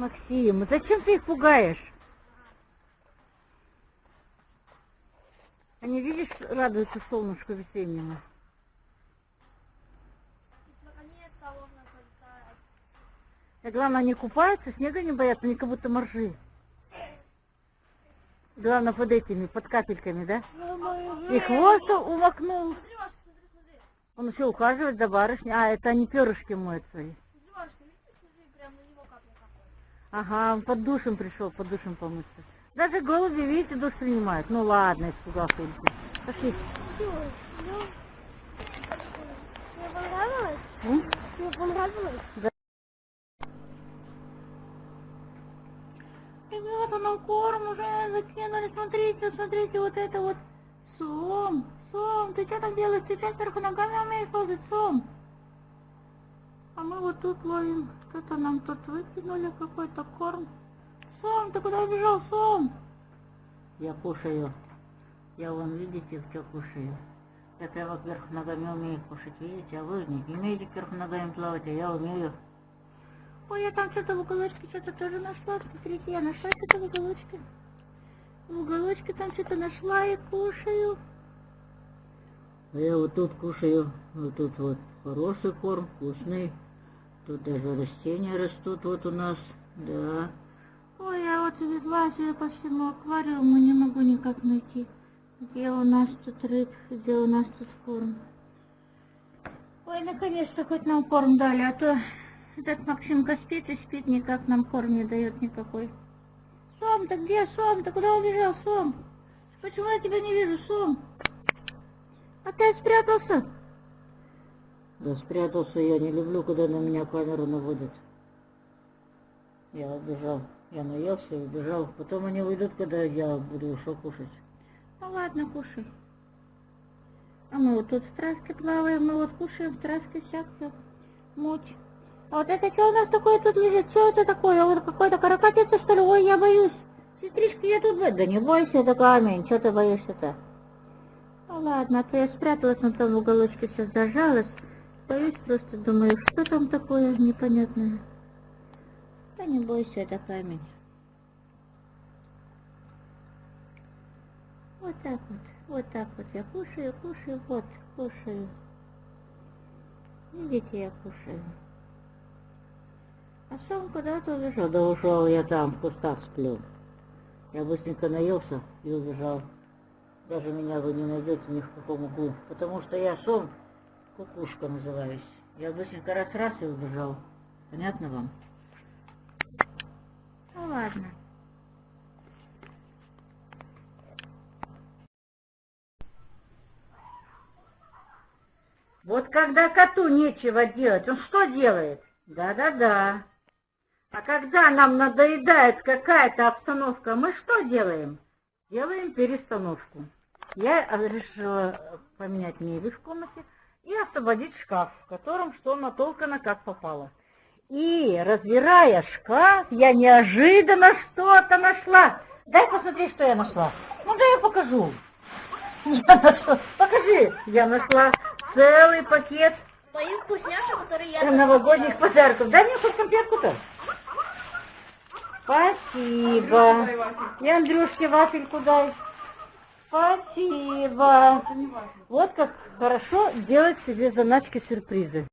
Максим, зачем ты их пугаешь? Они, видишь, радуются солнышку весеннему. И главное, они купаются, снега не боятся, они как будто моржи. Главное, под этими, под капельками, да? И хвост умокнул. Он еще ухаживает за барышней. А, это они перышки моют свои. Ага, он под душем пришел, под душем помыться. Даже голуби, видите, душ принимают. Ну ладно, испугался. Пошли. Тебе понравилось? М? Тебе понравилось? Да. Ребята, нам корм уже закинули. Смотрите, смотрите, вот это вот. Сом, Сом, ты что там делаешь? Ты сейчас вверху ногами умеешь ползать, Сом. А мы вот тут ловим. Что-то нам тут выкинули какой-то корм. Сом, ты куда убежал, Сом? Я кушаю. Я вон, видите, что кушаю. Это я вот вверх ногами умею кушать, видите? А вы не умеете вверх ногами плавать, а я умею. Ой, я там что-то в уголочке что-то тоже нашла. Смотрите, я нашла что-то в уголочке. В уголочке там что-то нашла и кушаю. А я вот тут кушаю, вот тут вот хороший корм, вкусный. Тут даже растения растут вот у нас, да. Ой, я вот себе по всему аквариуму, не могу никак найти. Где у нас тут рыб, где у нас тут корм. Ой, наконец-то хоть нам корм дали, а то этот Максимка спит и спит, никак нам корм не дает никакой. Сом, ты где, Сом? Ты куда убежал, Сом? Почему я тебя не вижу, Сом? Опять спрятался? Да спрятался я, не люблю, когда на меня камеру наводят. Я убежал. Я наелся и убежал. Потом они уйдут, когда я буду ушел кушать. Ну ладно, кушай. А мы вот тут в траске плаваем, мы вот кушаем в траске всякую муть. А вот это что у нас такое тут лежит? Что это такое? Вот какой-то каракатица, что ли? Ой, я боюсь. Сестричка, я тут... Да не бойся, это камень. Что ты боишься-то? Ну ладно, а то я спряталась на том уголочке, все зажалась. Боюсь просто, думаю, что там такое непонятное. Да не бойся, это камень. Вот так вот, вот так вот я кушаю, кушаю, вот, кушаю. Видите, я кушаю. А сам куда-то убежал. Да ушел я там, в кустах сплю. Я быстренько наелся и убежал. Даже меня вы не найдете ни в каком углу. Потому что я сон, кукушка называюсь. Я быстренько раз-раз и убежал. Понятно вам? Ну ладно. Вот когда коту нечего делать, он что делает? Да-да-да. А когда нам надоедает какая-то обстановка, мы что делаем? Делаем перестановку. Я решила поменять мебель в комнате и освободить шкаф, в котором что натолкано как попало. И, разбирая шкаф, я неожиданно что-то нашла. Дай посмотреть, что я нашла. Ну, да я покажу. Я нашла, покажи. Я нашла целый пакет Моих вкусняшек, которые я... новогодних подарков. Дай мне хоть конфетку-то. Спасибо. И Андрюшке вафельку дай. Спасибо. Вот как хорошо делать себе заначки сюрпризы.